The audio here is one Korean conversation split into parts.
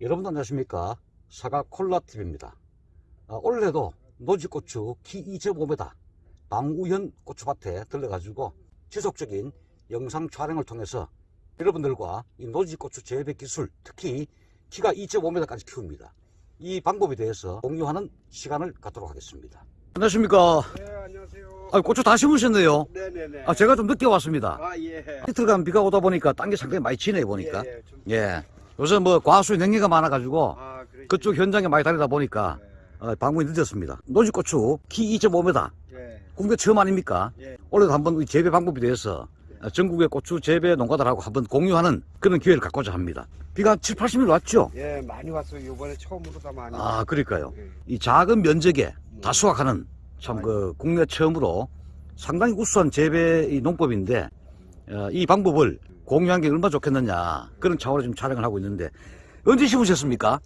여러분 안녕하십니까 사과 콜라TV입니다 아, 올해도 노지고추 키 2.5m 방우현 고추밭에 들러가지고 지속적인 영상 촬영을 통해서 여러분들과 이 노지고추 재배 기술 특히 키가 2.5m까지 키웁니다 이 방법에 대해서 공유하는 시간을 갖도록 하겠습니다 안녕하십니까 네, 안녕하세요. 아, 고추 다 심으셨네요 네네네. 아, 제가 좀 늦게 왔습니다 아, 예. 이틀간 비가 오다 보니까 딴게 상당히 많이 치네요 보니까 예, 예, 좀- 예. 요새 뭐 과수의 냉해가 많아가지고 아, 그쪽 현장에 많이 다니다 보니까 네. 어, 방문이 늦었습니다. 노지고추 키 2.5m 예. 국내 처음 아닙니까? 예. 올해도 한번 이 재배 방법에 대해서 어, 전국의 고추 재배 농가들하고 한번 공유하는 그런 기회를 갖고자 합니다. 비가 한 7, 80mm 왔죠? 예, 많이 왔어요. 요번에 처음으로 다 많이. 아, 그러니까요. 예. 이 작은 면적에 음. 다 수확하는 참 그 국내 처음으로 상당히 우수한 재배 이 농법인데 어, 이 방법을 공유한 게 얼마나 좋겠느냐 그런 차원으로 지금 촬영을 하고 있는데 언제 심으셨습니까?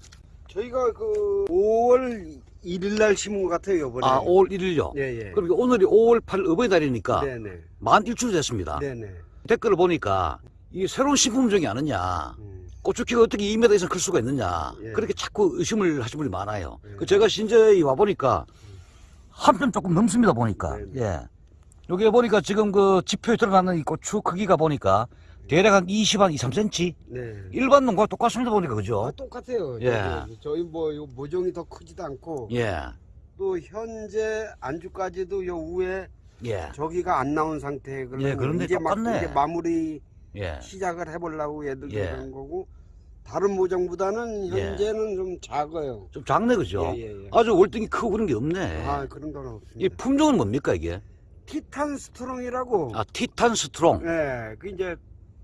저희가 그 5월 1일 날 심은 것 같아요, 요번에. 아, 5월 1일요. 예, 예. 그러니까 오늘이 5월 8일 어버이날이니까 네네. 만 일주일 됐습니다. 네네. 댓글을 보니까 이 새로운 식품종이 아니냐. 음. 고추키가 어떻게 2m 이상 클 수가 있느냐. 예. 그렇게 자꾸 의심을 하시는 분이 많아요. 예. 그 제가 신저히 와보니까 한 편 조금 넘습니다, 보니까. 네. 예. 여기 보니까 지금 그 지표에 드러나는 이 고추 크기가 보니까 대략 한 20, 한 2, 3cm? 네. 일반 농과 똑같습니다, 보니까, 그죠? 아, 똑같아요. 예. 저기, 저희 뭐, 요 모종이 더 크지도 않고. 예. 또 현재 안주까지도 요 위에 예. 저기가 안 나온 상태. 그러면 예, 그런데 이제 막 똑같네. 이제 마무리 예. 시작을 해보려고 얘들 예. 그런 거고 다른 모종보다는 예. 현재는 좀 작아요. 좀 작네, 그죠? 예, 예, 예. 아주 월등히 크고 그런 게 없네. 아 그런 건이 없습니다. 품종은 뭡니까, 이게? 티탄 스트롱이라고. 아, 티탄 스트롱. 예, 그 이제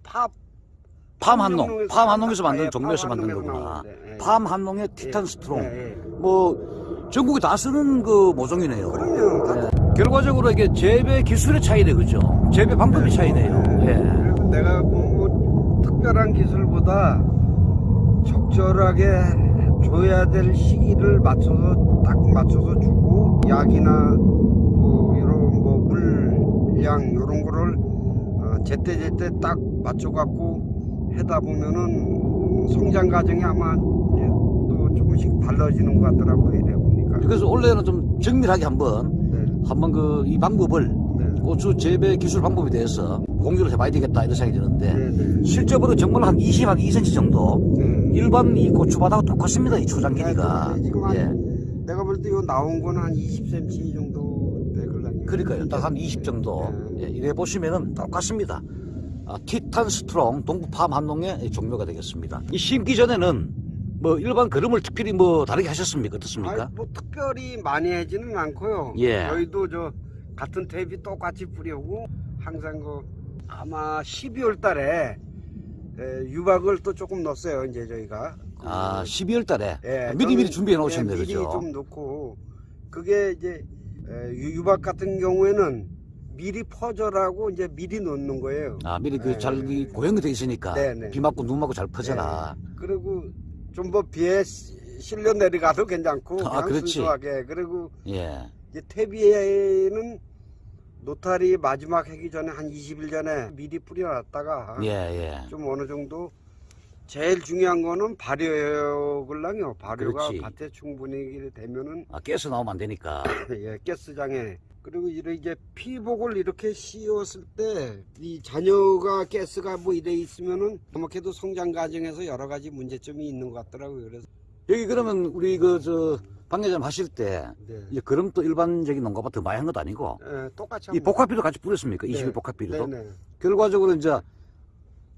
팝 팜 한농. 팜 한농에서 나온- 만든 예, 종류에서 팜 만든 거구나. 나오는데, 예. 팜 한농의 티탄 예, 스트롱. 예, 예. 뭐 전국에 다 쓰는 그 모종이네요. 예. 결과적으로 이게 재배 기술의 차이네, 그죠? 재배 방법의 차이네요. 예. 그리고 내가 뭐 특별한 기술보다 적절하게 줘야 될 시기를 맞춰서 딱 맞춰서 주고 약이나 또 이런 뭐 물량 이런 거를 어, 제때 제때 딱 맞춰 갖고 하다 보면은 성장 과정이 아마 또 조금씩 달라지는 것 같더라고요 이래 보니까. 그래서 원래는 좀 정밀하게 한번 네, 한번 그 이 방법을 네, 고추 재배 기술 방법에 대해서 공유를 해봐야 되겠다 이런 생각이 드는데 네, 네. 실제로 정말 한 20, 한 2cm 정도 네. 일반 이 고추밭하고 똑같습니다. 이 초장 길이가. 네, 지금 한 예. 내가 볼 때 이거 나온 거는 한 20cm 정도. 그러니까요. 딱 한 20 정도. 네. 예, 이래 보시면은 똑같습니다. 아, 티탄 스트롱 동부팜 한농의 종묘가 되겠습니다. 이 심기 전에는 뭐 일반 거름을 특별히 뭐 다르게 하셨습니까? 어떻습니까? 아니, 뭐 특별히 많이 하지는 않고요. 예. 저희도 저 같은 퇴비 똑같이 뿌리고 항상 그 아마 12월 달에 에, 유박을 또 조금 넣었어요. 이제 저희가. 아, 12월 달에 예, 아, 미리 미리 준비해 놓으셨네, 예, 미리 그죠? 좀 넣고 그게 이제 유박 같은 경우에는 미리 퍼져라고 이제 미리 넣는 거예요. 아, 미리 예, 그잘 예. 고형이 돼 있으니까 네, 네. 비 맞고 눈 맞고 잘 퍼져라. 그리고 좀 뭐 비에 시- 실려 내려가도 괜찮고 아, 그렇지. 순수하게 그리고 예. 이제 퇴비에는 노탈이 마지막 하기 전에 한 20일 전에 미리 뿌려놨다가 예, 예. 좀 어느 정도 제일 중요한 거는 발효을랑요 발효가 그렇지. 밭에 충분히 되면은 아, 깨서 나오면 안 되니까. 예, 가스장에 그리고 이렇게 이제 피복을 이렇게 씌웠을 때 이 자녀가 가스가 뭐 이래 있으면은 그렇게도 성장 과정에서 여러 가지 문제점이 있는 것 같더라고요. 그래서 여기 그러면 우리 그 저 방해점 하실 때 네. 이제 그럼 또 일반적인 농가밭 많이 한 것도 아니고 예, 똑같이 이 복합비도 같이 뿌렸습니까? 네. 21 복합비도. 네네. 결과적으로 이제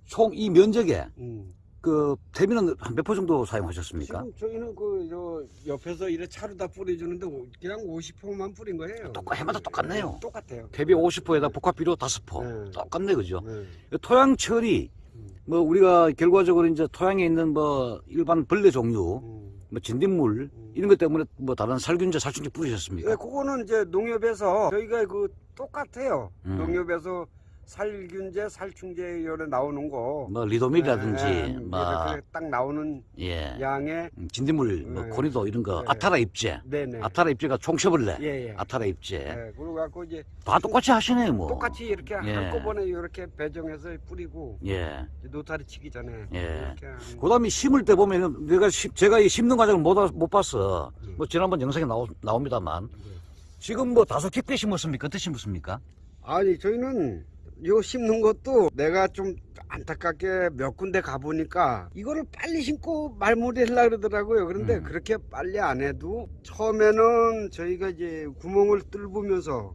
총 이 면적에 음. 그 태비는 한몇퍼 정도 사용하셨습니까? 지금 저희는 그저 옆에서 이래 차로 다 뿌려주는데 오- 그냥 50호만 뿌린 거예요. 똑같- 해마다 똑같네요. 네, 똑같아요. 태비 50포에다 복합비료 5포. 네. 똑같네, 그죠? 네. 토양 처리, 음. 뭐 우리가 결과적으로 이제 토양에 있는 뭐 일반 벌레 종류, 음. 뭐 진딧물 음. 이런 것 때문에 뭐 다른 살균제, 살충제 예, 뿌리셨습니까? 그거는 이제 농협에서 저희가 그 똑같아요. 음. 농협에서 살균제, 살충제 요래 나오는 거. 뭐 리도밀이라든지 예, 예, 뭐 이렇게 딱 나오는 예. 양의 음, 진딧물 뭐 네. 코니도 이런 거 네. 아타라 입제 네네. 아타라 입제가 총채벌레 예, 예. 아타라 입제 예, 그리고 갖고 이제 다 똑같이 하시네요 뭐 똑같이 이렇게 예. 한꺼번에 이렇게 배정해서 뿌리고 예. 노타리 치기 전에 예. 그다음에 심을 때 보면은 내가 심- 제가 이 심는 과정을 못, 아- 못 봤어 예. 뭐 지난번 영상에 나오, 나옵니다만 예. 지금 뭐 다소 깊게 심었습니까 어떻게 심었습니까 아니 저희는 이거 심는 것도 내가 좀 안타깝게 몇 군데 가보니까 이거를 빨리 심고 말무리 하려고 그러더라고요 그런데 음. 그렇게 빨리 안 해도 처음에는 저희가 이제 구멍을 뚫으면서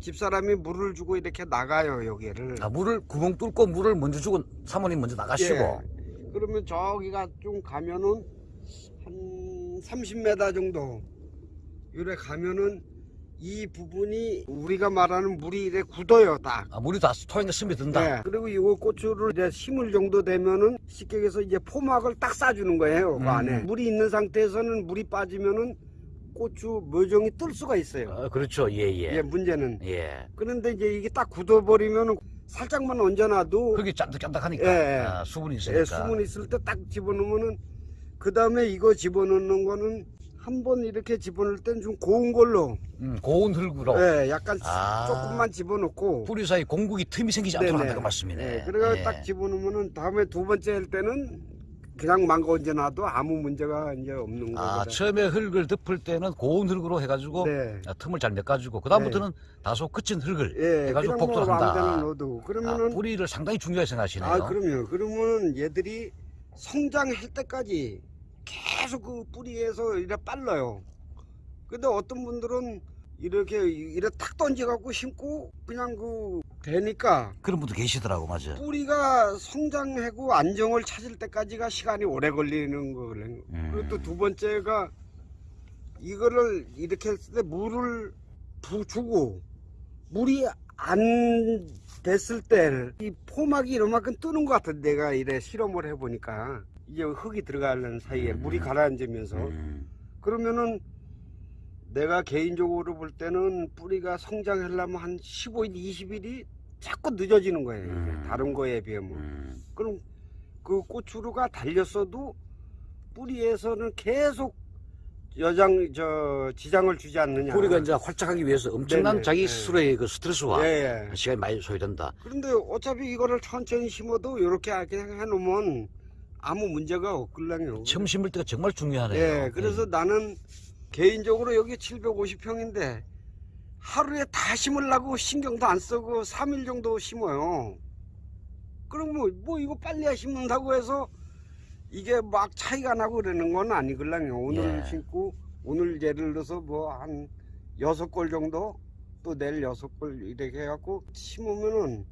집사람이 물을 주고 이렇게 나가요 여기를 아, 물을 구멍 뚫고 물을 먼저 주고 사모님 먼저 나가시고 예. 그러면 저기가 좀 가면은 한 30m 정도 요래 가면은 이 부분이 우리가 말하는 물이 이래 굳어요 딱. 아, 물이 다 토양에 스며든다 네. 그리고 이거 고추를 이제 심을 정도 되면은 쉽게 해서 이제 포막을 딱 싸주는 거예요. 그 음. 안에 물이 있는 상태에서는 물이 빠지면은 고추 묘정이 뜰 수가 있어요. 아, 그렇죠 예예 예, 문제는. 예. 그런데 이제 이게 딱 굳어버리면은 살짝만 얹어놔도 그게 짠득짠득하니까 예, 예. 아, 수분이 있으니까 예, 수분 있을 때 딱 집어넣으면은 그 다음에 이거 집어넣는 거는 한 번 이렇게 집어넣을 땐 좀 고운 걸로 음, 고운 흙으로 예, 약간 아. 조금만 집어넣고 뿌리 사이 공국이 틈이 생기지 않도록 네네. 한다는 말씀이네 예, 그래가 예. 딱 집어넣으면은 다음에 두 번째 할 때는 그냥 망가 얹어놔도 아무 문제가 이제 없는 아 거거든. 처음에 흙을 덮을 때는 고운 흙으로 해가지고 네. 아, 틈을 잘 메가지고 그 다음부터는 다소 거친 흙을 예, 해가지고 그냥 뭐 한다. 넣어도 아, 그러면은 뿌리를 상당히 중요하게 생각하시네요 아, 그럼요. 그러면 얘들이 성장할 때까지 계속 그 뿌리에서 이래 빨라요. 근데 어떤 분들은 이렇게 이래 탁 던져갖고 심고 그냥 그 되니까 그런 분도 계시더라고 맞아 뿌리가 성장하고 안정을 찾을 때까지가 시간이 오래 걸리는 거거든요. 음. 그리고 또 두 번째가 이거를 이렇게 했을 때 물을 부 주고 물이 안 됐을 때 이 포막이 이만큼 뜨는 것 같아 내가 이래 실험을 해보니까 이제 흙이 들어가는 사이에 음. 물이 가라앉으면서 음. 그러면은 내가 개인적으로 볼 때는 뿌리가 성장하려면 한 15일, 20일이 자꾸 늦어지는 거예요. 음. 다른 거에 비하면. 음. 그럼 그 고추루가 달렸어도 뿌리에서는 계속 여장 저 지장을 주지 않느냐. 뿌리가 이제 활짝하기 위해서 엄청난 네네. 자기 네. 스스로의 그 스트레스와 예, 예. 시간이 많이 소요된다 그런데 어차피 이거를 천천히 심어도 이렇게 그냥 해놓으면 아무 문제가 없을랑요. 처음 심을 때가 정말 중요하네요 예, 그래서 나는 개인적으로 여기 750평인데 하루에 다 심으려고 신경도 안 쓰고 3일 정도 심어요. 그럼 뭐, 뭐 이거 빨리 심는다고 해서 이게 막 차이가 나고 그러는 건 아니걸랑요. 오늘 예. 심고 오늘 예를 들어서 뭐 한 여섯 골 정도 또 내일 여섯 골 이렇게 해갖고 심으면은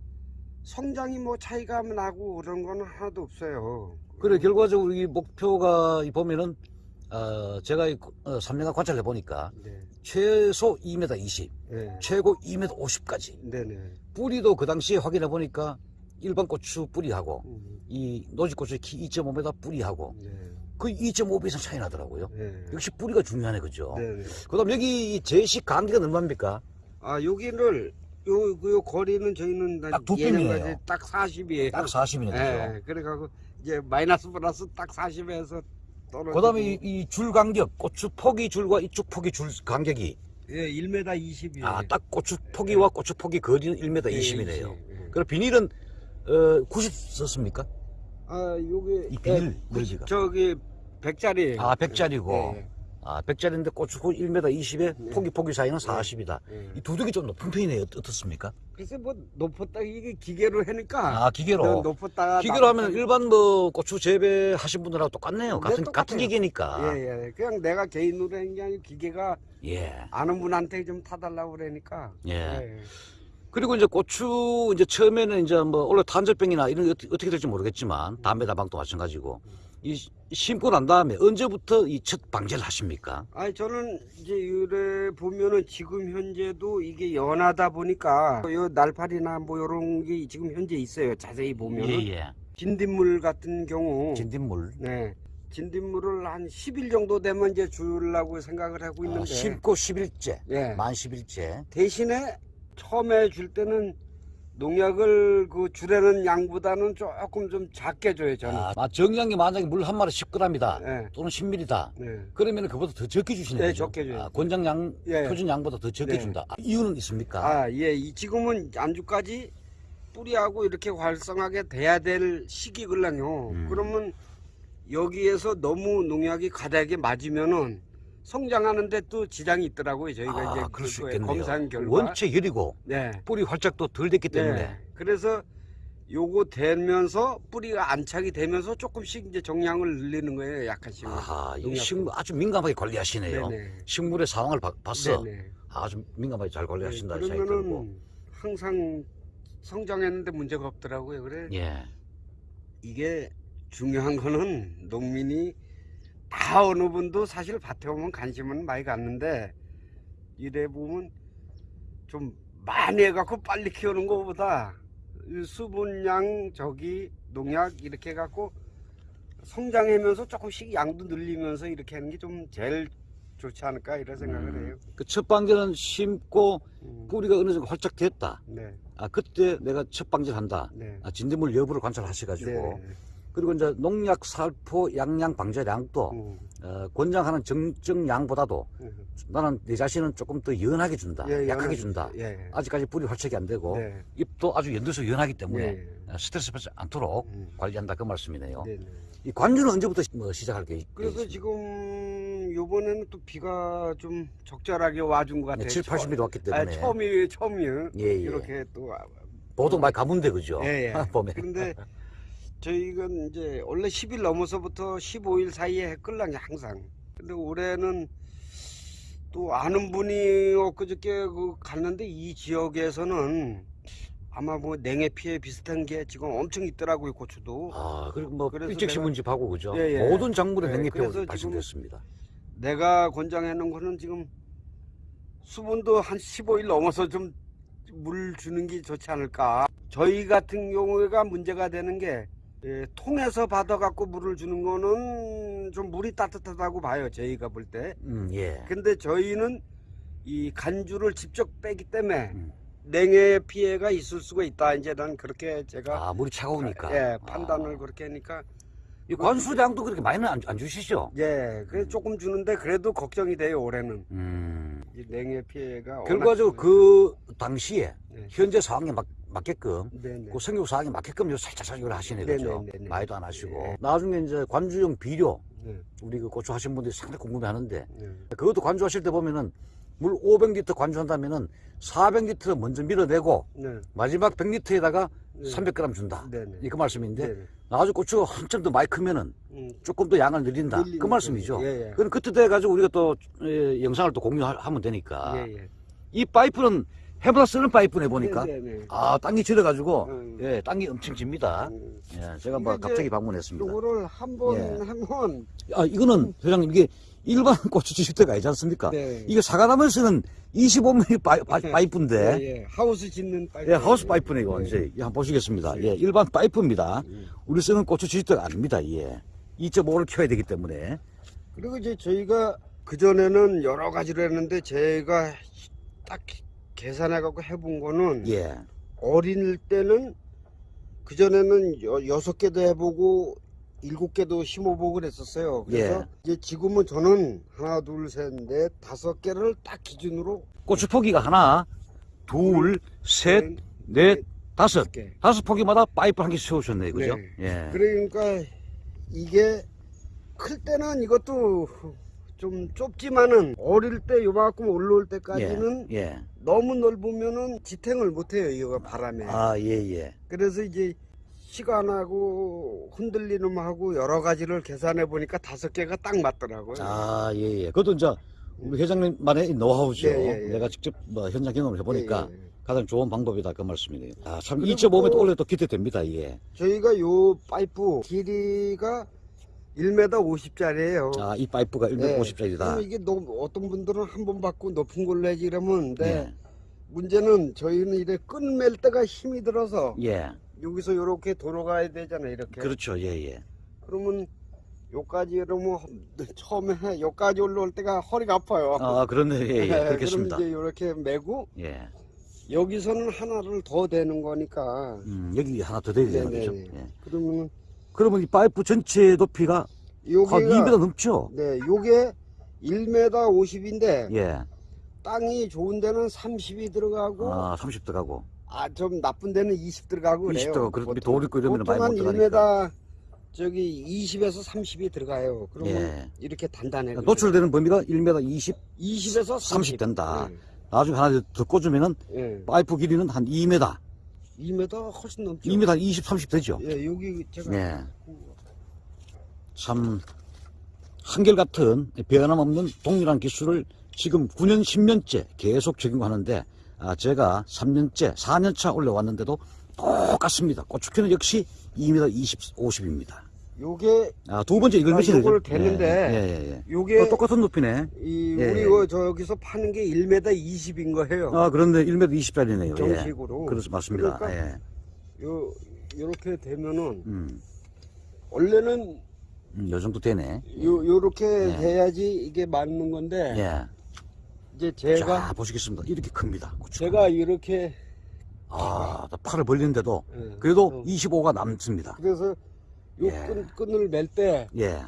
성장이 뭐 차이가 나고 그런 건 하나도 없어요. 그래 결과적으로 이 목표가 이 보면은 어, 제가 이, 어, 3년간 관찰해 보니까 네, 최소 2m 20 네, 최고 2m 50까지 네네. 뿌리도 그 당시에 확인해 보니까 일반 고추 뿌리하고 음, 이 노지고추 키 2.5m 뿌리하고 네, 그 2.5배 이상 차이 나더라고요. 네. 역시 뿌리가 중요하네, 그죠? 네네. 그다음 여기 이 제식 간격은 얼마입니까? 아 여기를 요, 그, 요 거리는 저희는 딱두 뼘이에요. 딱 40이에요. 딱 40이네, 그죠? 예, 그래가지고 이제 마이너스 플러스 딱 40에서 떨어지고. 그다음에 이, 이줄 간격, 고추 포기 줄과 이쪽 포기 줄 간격이 예, 1m 20이에요. 아, 딱 고추 포기와 고추 포기 거리는 1m 예, 20이네요. 예. 그럼 비닐은 어, 90 썼습니까? 아, 요게 이 비닐 예, 넓이가. 저기 100짜리. 아, 100짜리고. 예, 아, 100짜리인데 고추 1m 20에 네. 포기 포기 사이는 40이다. 예. 이 두둑이 좀 높은 편이네요. 어떻- 어떻습니까? 글쎄 뭐 높았다 이게 기계로 하니까. 아, 기계로. 높았다. 기계로 하면 일반 뭐 고추 재배 하신 분들하고 똑같네요. 네, 같은 똑같아요. 같은 기계니까. 예, 예. 그냥 내가 개인으로 한 게 아니고 기계가 예. 아는 분한테 좀 타달라고 그러니까. 예. 예. 그리고 이제 고추 이제 처음에는 이제 뭐 원래 탄저병이나 이런 게 어떻게, 될지 모르겠지만 담배 다방도 마찬가지고 이 시- 심고 난 다음에 언제부터 이 첫 방제를 하십니까? 아니 저는 이제 이래 보면은 지금 현재도 이게 연하다 보니까 요 날파리나 뭐 요런 게 지금 현재 있어요. 자세히 보면은 예 예. 진딧물 같은 경우 진딧물. 네. 진딧물을 한 10일 정도 되면 이제 주려고 생각을 하고 아, 있는데 심고 10일째, 예. 만 10일째. 대신에 처음에 줄 때는 농약을 그 주려는 양보다는 조금 좀 작게 줘요 저는. 아, 정량이 만약에 물 한 마리 10g이다. 네. 또는 10ml다. 네. 그러면 그보다 더 적게 주시는 네, 거죠? 적게 줘요. 아, 권장량, 예. 표준 양보다 더 적게 네. 준다. 아, 이유는 있습니까? 아, 예. 이 지금은 안주까지 뿌리하고 이렇게 활성하게 돼야 될 시기걸랑요. 음. 그러면 여기에서 너무 농약이 가닥에 맞으면은 성장하는데 또 지장이 있더라고요. 저희가 아, 이제 그럴 수 있겠네요. 검사한 결과. 원체 열이고 네. 뿌리 활짝도 덜 됐기 때문에. 네. 그래서 요거 되면서 뿌리가 안착이 되면서 조금씩 이제 정량을 늘리는 거예요. 약간씩. 아하, 이. 식물 아주 민감하게 관리하시네요. 네네. 식물의 상황을 봐- 봤어. 네네. 아주 민감하게 잘 관리하신다. 네. 그러면은 항상 성장했는데 문제가 없더라고요. 그래. 예. 이게 중요한 거는 농민이 다 어느 분도 사실 밭에 오면 관심은 많이 갖는데 이래 보면 좀 많이 해갖고 빨리 키우는 것보다 이 수분량 저기 농약 이렇게 해갖고 성장하면서 조금씩 양도 늘리면서 이렇게 하는 게 좀 제일 좋지 않을까 이런 생각을 음. 해요. 그 첫 방제는 심고 음, 뿌리가 어느 정도 활짝 됐다. 네, 아, 그때 내가 첫 방제를 한다. 네. 아, 진딧물 여부를 관찰하셔가지고. 네. 그리고 이제 농약, 살포, 양양 방제량도 음, 어, 권장하는 정정 양보다도 음. 나는 내 자신은 조금 더 연하게 준다. 예, 약하게 연하게- 준다. 예. 아직까지 뿌리 활착이 안 되고 네. 잎도 아주 연두서 연하기 때문에 예. 어, 스트레스 받지 않도록 음. 관리한다 그 말씀이네요. 네, 네. 이 관주는 언제부터 시- 뭐 시작할 게 그래서 있- 지금 요번에는 또 비가 좀 적절하게 와준 것 같아요. 네, 7, 80mm 왔기 아, 때문에 처음이 처음이요. 예, 예. 이렇게 또 와- 보통 많이 가문데 그죠? 예, 예. 봄에. 그런데 저희가 이제 원래 10일 넘어서부터 15일 사이에 해 끌랑이 항상. 근데 올해는 또 아는 분이 엊그저께 그 갔는데 이 지역에서는 아마 뭐 냉해 피해 비슷한 게 지금 엄청 있더라고요 고추도. 아 그리고 뭐 일찍 내가- 심은 집하고 그죠? 예, 예. 모든 작물에 예, 냉해병 그래서 발생됐습니다. 내가 권장해 놓은 거는 지금 수분도 한 15일 넘어서 좀 물 주는 게 좋지 않을까. 저희 같은 경우가 문제가 되는 게 예, 통에서 받아갖고 물을 주는 거는 좀 물이 따뜻하다고 봐요. 저희가 볼 때. 음, 예. 근데 저희는 이 간주를 직접 빼기 때문에 음. 냉해 피해가 있을 수가 있다. 이제 난 그렇게 제가 아 물이 차가우니까. 예, 판단을 아. 그렇게 하니까 이 관수량도 그렇게 많이는 안, 안 주시죠? 예, 그래 조금 주는데 그래도 걱정이 돼요. 올해는. 음. 이 냉해 피해가 결과적으로 그 당시에 네. 현재 상황에 맞, 맞게끔 네네. 그 생육 상황에 맞게끔 요 살짝 살짝 하시네 그죠? 네네네네. 많이도 안 하시고 네. 나중에 이제 관주용 비료 네, 우리 그 고추 하신 분들이 상당히 궁금해하는데 네. 그것도 관주하실 때 보면은 물 500리터 관주한다면은 400리터 먼저 밀어내고 네. 마지막 100리터에다가 네. 300g 준다. 이 그 말씀인데 네네. 나중에 고추가 한참 더 많이 크면은 음, 조금 더 양을 늘린다. 늘리는 그 말씀이죠. 예, 예. 그럼 그때 돼 가지고 우리가 또 예, 영상을 또 공유하면 되니까 예, 예. 이 파이프는 해보다 쓰는 파이프네 보니까 네네네. 아 땅이 질어가지고 음. 예 땅이 엄청 집니다. 음, 예, 제가 뭐 이제 갑자기 방문했습니다. 요거를 한번 예. 하면 아 이거는 회장님 이게 일반 고추 지식대가 아니지 않습니까? 네. 이게 사과나무에 쓰는 25mm 파이, 파, 파이프인데 예, 예. 하우스 짓는 파이프. 예, 하우스 파이프네 이거 이제 예, 한번 보시겠습니다. 예, 일반 파이프입니다. 음. 우리 쓰는 고추 지식대가 아닙니다. 예. 2.5를 켜야 되기 때문에 그리고 이제 저희가 그 전에는 여러 가지로 했는데 제가 딱 계산해 갖고 해본 거는 예. 어릴 때는 그 전에는 여섯 개도 해보고 일곱 개도 심어보고 그랬었어요. 그래서 예. 이제 지금은 저는 하나, 둘, 셋, 넷, 다섯 개를 딱 기준으로 고추 포기가 하나, 둘, 셋, 넷, 다섯. 개. 다섯 포기마다 파이프 한 개 세우셨네요. 그죠? 네. 예. 그러니까 이게 클 때는 이것도 좀 좁지만은 어릴 때 요만큼 올라올 때까지는 예. 예. 너무 넓으면은 지탱을 못해요 이거 바람에. 아, 예, 예. 그래서 이제 시간하고 흔들리는하고 여러 가지를 계산해 보니까 다섯 개가 딱 맞더라고요. 아, 예, 예. 그것도 이제 우리 회장님만의 노하우죠. 예, 예, 예. 내가 직접 뭐 현장 경험을 해보니까. 가장 좋은 방법이다 그 말씀이네요. 아, 참 그리고 2.5m 또- 원래 또 기대됩니다. 예. 저희가 요 파이프 길이가 1m 50짜리예요. 아, 이 파이프가 150짜리다. 이게 너무 어떤 분들은 한 번 받고 높은 걸로 해지 이러면 데 예. 문제는 저희는 이래 끈맬 때가 힘이 들어서 예. 여기서 이렇게 돌아가야 되잖아요 이렇게 그렇죠. 예, 예. 그러면 요까지 이러면 처음에 요까지 올라올 때가 허리가 아파요 아, 그렇네. 예, 예. 그럼 그렇겠습니다. 이제 이렇게 메고 예. 여기서는 하나를 더 대는 거니까. 음, 여기 하나 더 되는 네네. 거죠. 예. 그러면 그러면 이 파이프 전체 높이가 한 여기가 2m 넘죠? 네, 요게 1m 50인데 예. 땅이 좋은 데는 30이 들어가고 아, 30 들어가고. 아 좀 나쁜 데는 20 들어가고 그래요. 20 들어가고, 그래도 돌 있고 이러면 많이 못한 들어가니까. 1m 저기 20에서 30이 들어가요. 그러면 예. 이렇게 단단해. 노출되는 범위가 1m 20, 20에서 30 된다. 네. 나중에 하나 더 꽂으면은 예. 파이프 길이는 한 2m, 2m 훨씬 넘죠. 2m 한 20, 30 되죠? 예, 여기 제가 예. 참, 한결같은 변함없는 동일한 기술을 지금 9년, 10년째 계속 적용하는데, 아, 제가 3년째, 4년차 올려왔는데도 똑같습니다. 고추키는 역시 2m 20, 50입니다. 요게 아, 두 번째 이걸 아, 몇이죠? 요걸 대는데 예, 예, 예. 요게 어, 똑같은 높이네. 이 예, 우리 예. 그 저기서 파는 게 1m 20인 거예요. 아, 그런데 1m 20짜리네요. 예. 정식으로. 그래서 맞습니다. 그러니까 예. 요 요렇게 되면은 음, 원래는 음, 요 정도 되네. 요 요렇게 예. 해야지 이게 맞는 건데 예. 이제 제가 자, 보시겠습니다. 이렇게 큽니다. 고추가. 제가 이렇게 아, 나 팔을 벌리는데도 예, 그래도 어, 25가 남습니다. 그래서 요 예. 끈, 끈을 멜때 예.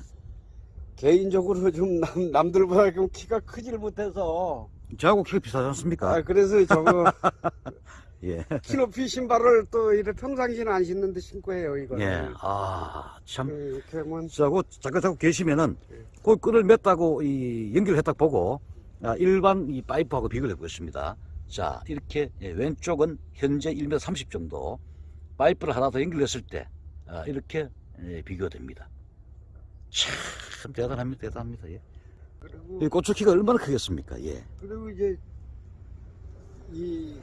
개인적으로 좀 남, 남들보다 좀 키가 크질 못해서 저하고 키가 비슷하지 않습니까? 아 그래서 저거 예. 키높이 신발을 또 이래 평상시는 안 신는데 신고 해요 이거를 예. 아, 참. 예, 이렇게 하면 저하고 잠깐 자꾸 계시면은 예. 그 끈을 맸다고 이 연결했다 보고 아, 일반 이 파이프하고 비교를 해보겠습니다. 자, 이렇게 예, 왼쪽은 현재 1m 30 정도 파이프를 하나 더 연결했을 때 아, 이렇게 예, 비교됩니다. 참 대단합니다. 대단합니다. 예. 그리고 이 고추 키가 얼마나 크겠습니까? 예. 그리고 이제 이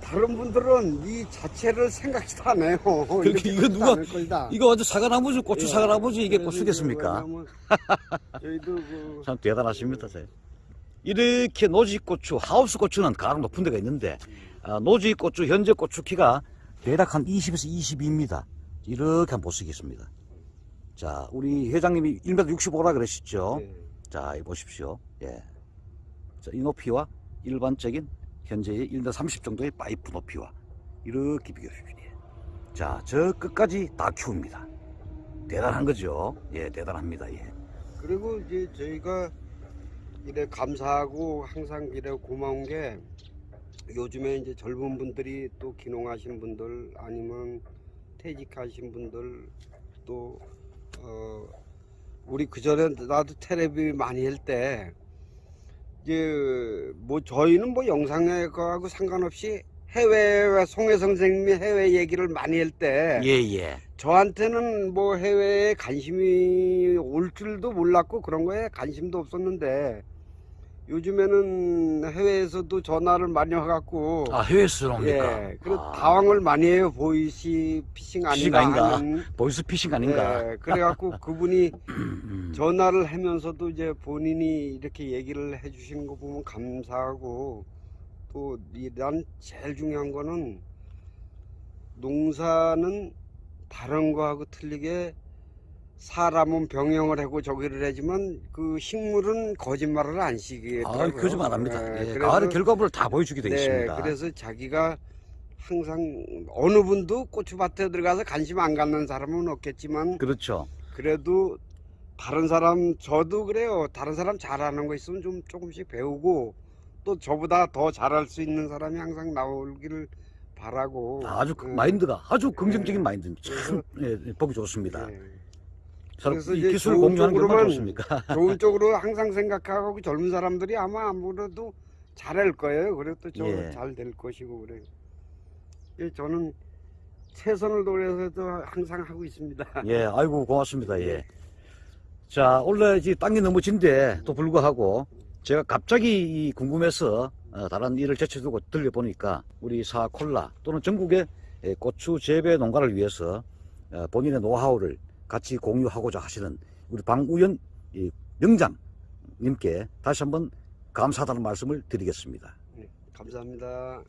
다른 분들은 이 자체를 생각지도 안 해요. 이렇게 이거 누가-. 이거 완전 사과나무지 고추 예. 사과나무지 이게 고추겠습니까? 저희도 그 참 대단하십니다. 제. 이렇게 노지고추, 하우스 고추는 가장 높은 데가 있는데 아, 노지고추 현재 고추 키가 대략 한 20에서 22입니다. 이렇게 한번 보시겠습니다. 자, 우리 회장님이 1m 65라 그러셨죠? 예. 자, 이 보십시오. 예. 자, 이 높이와 일반적인 현재의 1m 30 정도의 파이프 높이와 이렇게 비교해줍니다. 자, 저 끝까지 다 키웁니다. 대단한 거죠? 예, 대단합니다. 예. 그리고 이제 저희가 이래 감사하고 항상 이래 고마운 게 요즘에 이제 젊은 분들이 또 기농하신 분들 아니면 퇴직하신 분들 또 어, 우리 그 전에 나도 텔레비 많이 할 때 이제 뭐 저희는 뭐 영상에 거하고 상관없이 해외 송혜 선생님이 해외 얘기를 많이 할 때 예, 예. 저한테는 뭐 해외에 관심이 올 줄도 몰랐고 그런 거에 관심도 없었는데 요즘에는 해외에서도 전화를 많이 와갖고 아, 해외에서 옵니까? 예, 그래 아, 당황을 많이 해요 보이스 피싱 아닌가 아닌가? 하는 보이스 피싱 아닌가? 예, 그래갖고 그분이 음, 전화를 하면서도 이제 본인이 이렇게 얘기를 해주시는 거 보면 감사하고 또 난 제일 중요한 거는 농사는 다른 거하고 틀리게 사람은 병영을 하고 저기를 하지만 그 식물은 거짓말을 안 시게 아, 거짓말 안 합니다. 예, 그래서- 가을의 결과물을 다 보여주게 되어 네, 있습니다. 그래서 자기가 항상 어느 분도 고추밭에 들어가서 관심 안 갖는 사람은 없겠지만 그렇죠. 그래도 다른 사람 저도 그래요. 다른 사람 잘하는 거 있으면 좀 조금씩 배우고 또 저보다 더 잘할 수 있는 사람이 항상 나오기를 바라고. 아주 그 음, 마인드가 아주 긍정적인 네. 마인드입니다. 참 예, 보기 좋습니다. 예. 참, 그래서 이 이제 기술 공유하는 게 좋습니까? 좋은 쪽으로 항상 생각하고 젊은 사람들이 아마 아무래도 잘할 거예요. 그래도 예. 저잘 될 것이고 그래요. 예, 저는 최선을 다해서도 항상 하고 있습니다. 예, 아이고 고맙습니다. 예. 자, 원래 이 땅이 너무 진데 또 불구하고 제가 갑자기 이 궁금해서 어, 다른 일을 제쳐두고 들려보니까 우리 사콜라 또는 전국의 예, 고추 재배 농가를 위해서 어, 본인의 노하우를 같이 공유하고자 하시는 우리 방우연 이 명장님께 다시 한번 감사하다는 말씀을 드리겠습니다. 네, 감사합니다.